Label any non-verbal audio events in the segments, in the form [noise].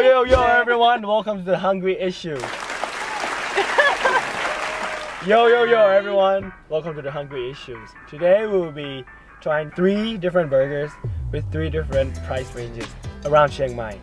Yo, yo, yo everyone, welcome to the Hungry Issue. yo, yo, yo, everyone, welcome to the Hungry Issues. Today we will be trying three different burgers with three different price ranges around Chiang Mai.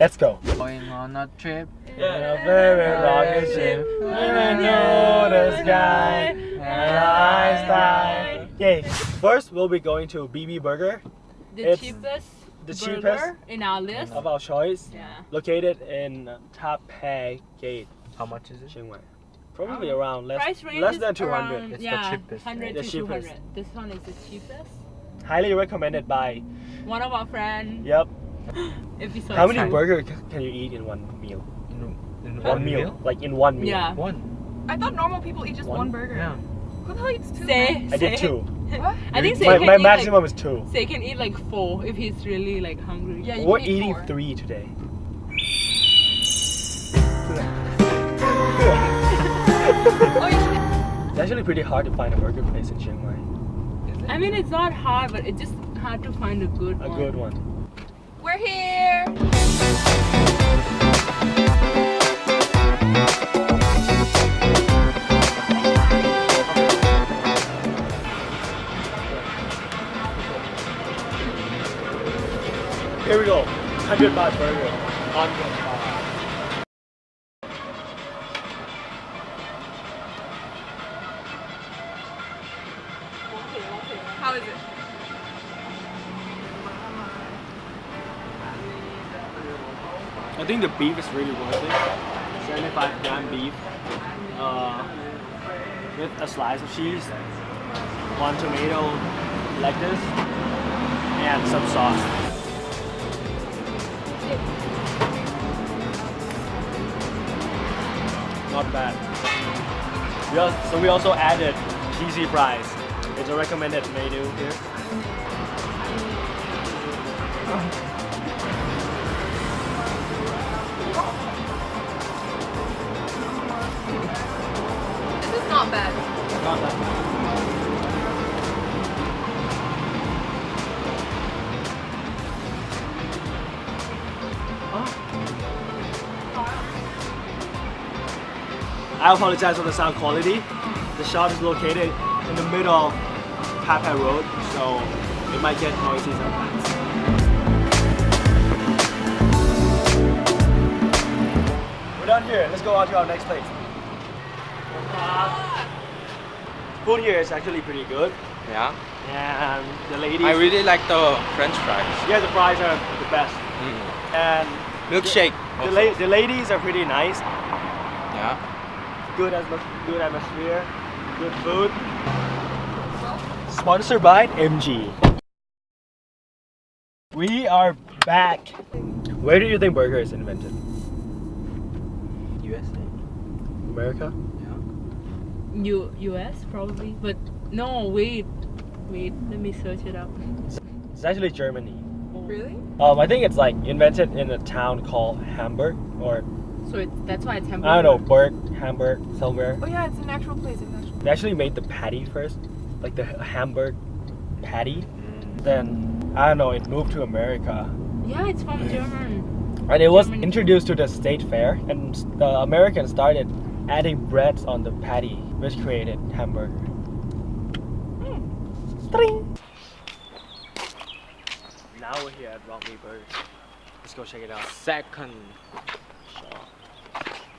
Let's go. Going on a trip. In a very rocket ship, even know the sky, and I. Yay! First, we'll be going to BB Burger, The It's cheapest the cheapest in our list. of our choice, Yeah. located in Tha Phae Gate, How much is it? Chiang Mai. Probably um, around less, less than 200. around, It's the cheapest, 100 The cheapest. 200. This one is the cheapest. Highly recommended by. One of our friends. [gasps] Yep. If Episode How many two. burgers can you eat in one meal? In, in One, meal. Like in one meal. Yeah. One. I thought normal people eat just One? one, burger. Yeah. Who the two? Say, I did two. What? I think Say My, my maximum like, is two. Say can eat like four if he's really like hungry. Yeah, you We're can eat eating four. three today. Oh, you should. It's actually pretty hard to find a burger place in Chiang Mai. I mean, it's not hard, but it's just hard to find a good A one. good one. We're here. Here we go. 100 baht burger. 100 baht. How is it? I think the beef is really worth it. 75 gram beef. Uh, with a slice of cheese, one tomato like this, and some sauce. Not bad. We also, so we also added cheesy fries. It's a recommended menu here. I apologize for the sound quality. The shop is located in the middle of Tha Phae Road, so it might get noisy sometimes. We're done here. Let's go on to our next place. Food here is actually pretty good, Yeah. and the ladies. I really like the French fries. yeah, the fries are the best, Mm. and Milkshake. the, also. la- the ladies are pretty nice. Yeah. Good good atmosphere, good food. Sponsored by MG. We are back. Where do you think burger is invented? USA. America? Yeah. U US probably, but no wait, wait. Let me search it up. It's actually Germany. Really? Um, I think it's like invented in a town called Hamburg, or So it, that's why it's hamburger. I don't know, Berg, Hamburg, somewhere. Oh yeah, it's an actual place. It's actual. They actually made the patty first, like the Hamburg patty. Mm. Then I don't know, it moved to America, Yeah, it's from German. and it was Germany. introduced to the state fair, and the Americans started adding breads on the patty, which created hamburger. Tring. Now we're here at Rock Me Burger. Let's go check it out. Second.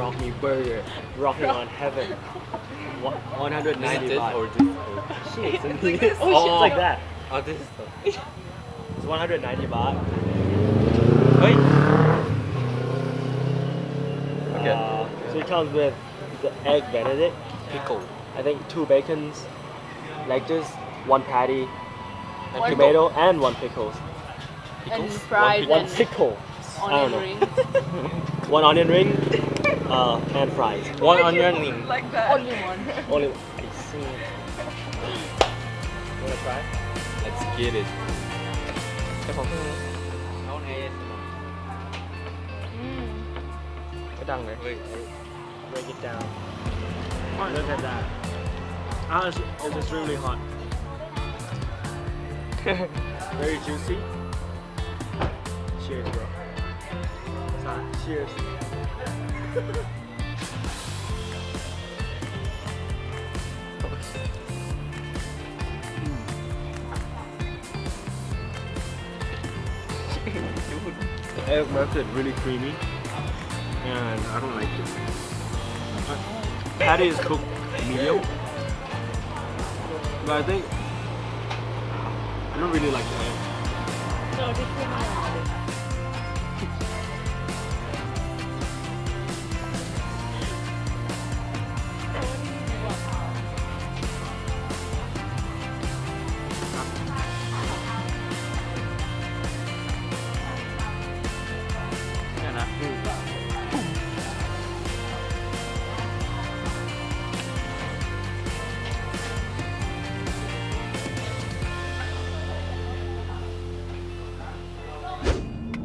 here we go. Rocking on Rock me. Rock. Rock Me Burger. Rocking on heaven. 190 This baht. or this? Or... Shit, It's [laughs] like this. Oh, shit, it's like that. Oh, this is the... [laughs] It's 190 baht. Wait. Okay. Uh, so it comes with the egg benedict. Pickle. I think two bacons, like this, one patty, And One pickle. tomato, and one pickles. And Pickles? fries One One and pickle. I don't know. rings. [laughs] One onion ring, uh, pan fries. One onion ring. Like that. Only one. Only one. I see. You wanna try? Let's get it. Mm. Break it down. Look at that. oh it's just extremely hot. [laughs] Very juicy. Cheers, bro. Cheers. The egg it really creamy, and I don't like it. Patty is cooked medium, but I think I don't really like the egg. No,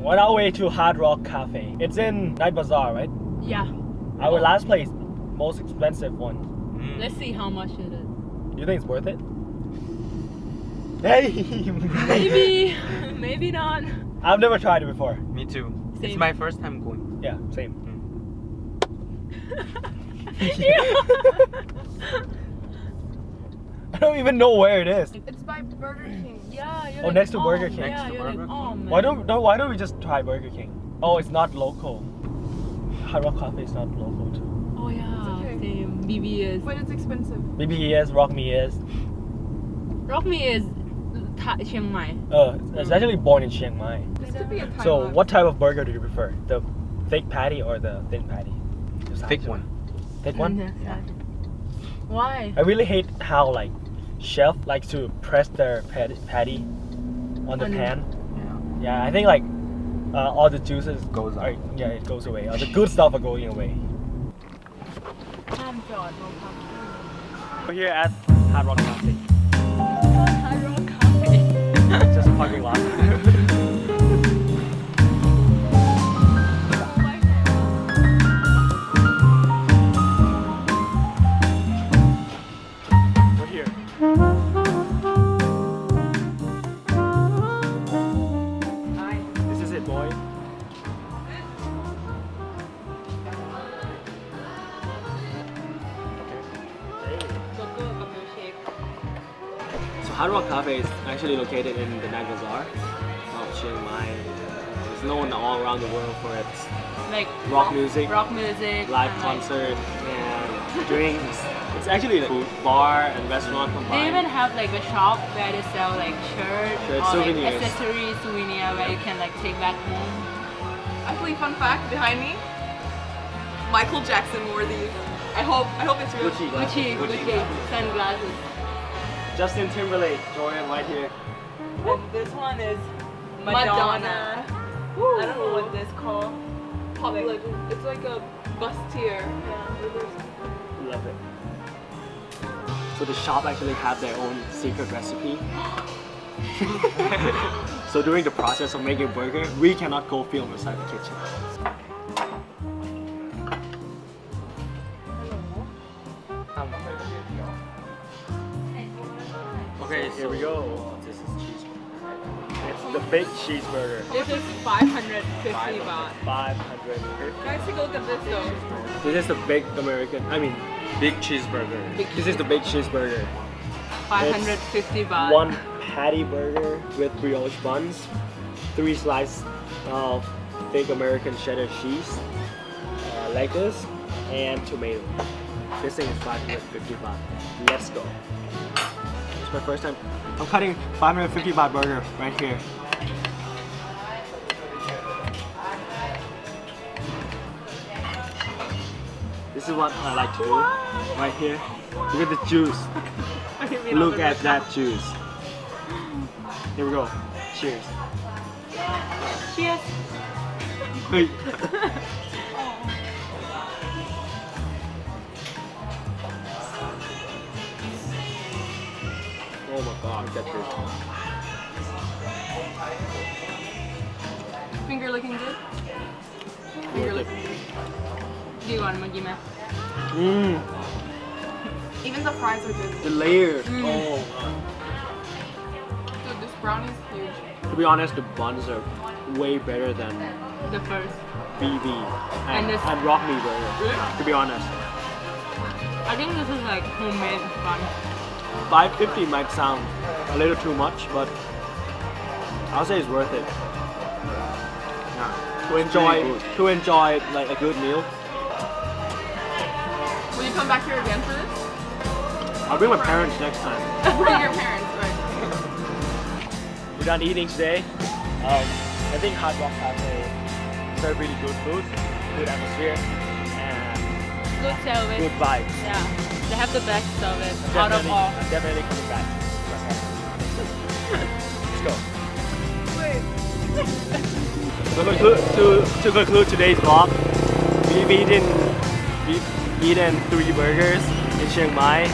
On our way to Hard Rock Cafe. It's in Night Bazaar, right? Yeah. Our last place, most expensive one. อืม Let's see how much it is. You think it's worth it? Hey! [laughs] Maybe. Maybe not. I've never tried it before. me too it's my first time going Yeah, same. Mm. [laughs] [laughs] I don't even know where it is. It's by Burger King. Yeah. Oh, like, next to oh, Burger King. Yeah, Next to you're like, Burger oh King. Why don't no, why don't we just try Burger King? Oh, it's not local. Hard Rock Cafe is not local too. Oh yeah. It's okay. Same. BBS. But it's expensive. BBS, Rock Me is. Rock Me is Tha- Chiang Mai. Uh, it's actually born in Chiang Mai. This could be a time So, lapse. what type of burger do you prefer? The fake patty or the thin patty? thick one Thick one? [laughs] Yeah. Why? I really hate how like chef likes to press their patty on the pan. Yeah. yeah, I think like uh, all the juices goes out. yeah, it goes away. All the good stuff are going away. We're here at Hard Rock Cafe. Hard Rock Cafe. Just a parking lot. [laughs] here. This is it, boy. Burger กับ milkshake. So Hard Rock Cafe is actually located in the Night Bazaar of Chiang Mai. It's known all around the world for its Like rock music, rock music, live and, like, concert, and drinks. It's actually a food bar and restaurant combined. They even have like a shop where they sell like shirts Shirts, or souvenirs. like accessories, souvenir where you can like take back home. Actually, fun fact behind me. Michael Jackson wore these. I hope. I hope it's real. Gucci, Gucci, Gucci. Gucci, sunglasses. Justin Timberlake, Jordan right here. And this one is Madonna. I don't know what this called. Popular. It's like a bustier. Love it. So the shop actually have their own secret recipe. [laughs] so during the process of making burger, we cannot go film inside the kitchen. okay Here we go. This is cheeseburger. It's the big cheeseburger. This is 550 baht. 550. Can I take a look at this though? This is the big American. I mean, big cheeseburger this is the big cheeseburger. 550 baht. One patty burger with brioche buns, three slices of thick American cheddar cheese, uh, lettuce, and tomato. This thing is 550 baht. Let's go. It's my first time. I'm cutting 550 baht burger right here. this is what I like to do what? right here. Look at the juice. [laughs] Look at that juice. Here we go. Cheers. Cheers. Wait. [laughs] oh my god, Get this. Finger looking good? Finger looking good. Do you want Maggi Mmm. Even the fries are good. The layers. Mm. Oh. Dude, this brownie is huge. To be honest, the buns are way better than the first. BB and, and, this, and Rock Me Burger, really? to be honest. I think this is like homemade bun. 550 might sound a little too much, but I'll say it's worth it. Yeah. To enjoy, to enjoy like a good meal, Will you come back here again for this? I'll bring my parents next time. [laughs] Bring your parents, right? We're done eating today. Um, I think Hard Rock Cafe serve really good food, good atmosphere, and good service good vibes. yeah they have the best service out of Definitely, all I'm definitely coming back. Let's go. To conclude, to, to conclude today's vlog, we've eaten, we've eaten three burgers in Chiang Mai,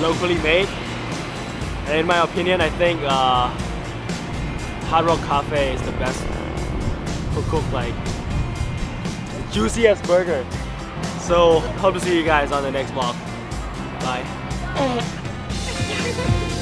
locally made. And in my opinion, I think uh, Hard Rock Cafe is the best to cook like juiciest burger. So hope to see you guys on the next vlog. Bye. [laughs]